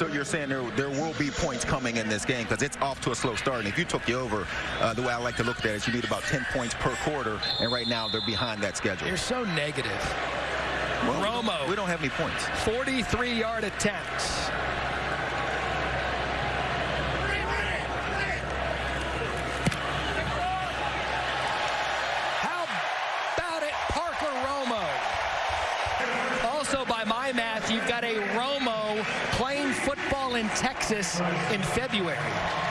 So you're saying there there will be points coming in this game because it's off to a slow start. And if you took the over, uh, the way I like to look at it is you need about 10 points per quarter, and right now they're behind that schedule. You're so negative. Well, Romo. We don't have any points. 43-yard attempts. How about it, Parker Romo? Also, by my math, you've got a Romo playing football in Texas in February.